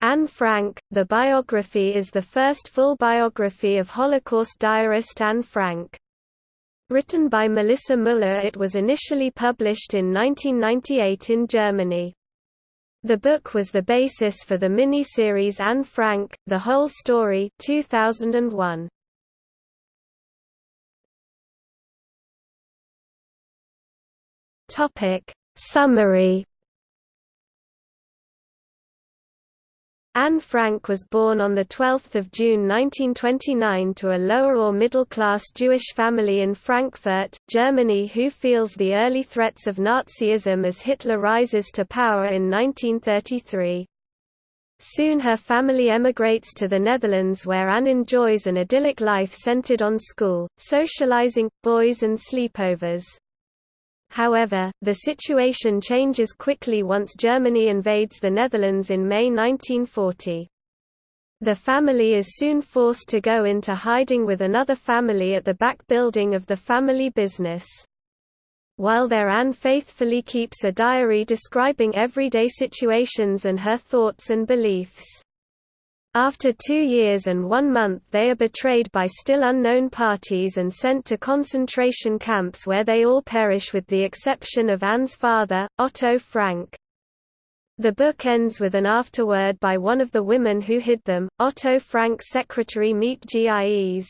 Anne Frank, the biography is the first full biography of Holocaust diarist Anne Frank. Written by Melissa Müller it was initially published in 1998 in Germany. The book was the basis for the mini-series Anne Frank, The Whole Story 2001. Topic Summary Anne Frank was born on 12 June 1929 to a lower or middle-class Jewish family in Frankfurt, Germany who feels the early threats of Nazism as Hitler rises to power in 1933. Soon her family emigrates to the Netherlands where Anne enjoys an idyllic life centered on school, socializing, boys and sleepovers. However, the situation changes quickly once Germany invades the Netherlands in May 1940. The family is soon forced to go into hiding with another family at the back building of the family business. While there Anne faithfully keeps a diary describing everyday situations and her thoughts and beliefs. After two years and one month they are betrayed by still unknown parties and sent to concentration camps where they all perish with the exception of Anne's father, Otto Frank. The book ends with an afterword by one of the women who hid them, Otto Frank's secretary Miep Gies.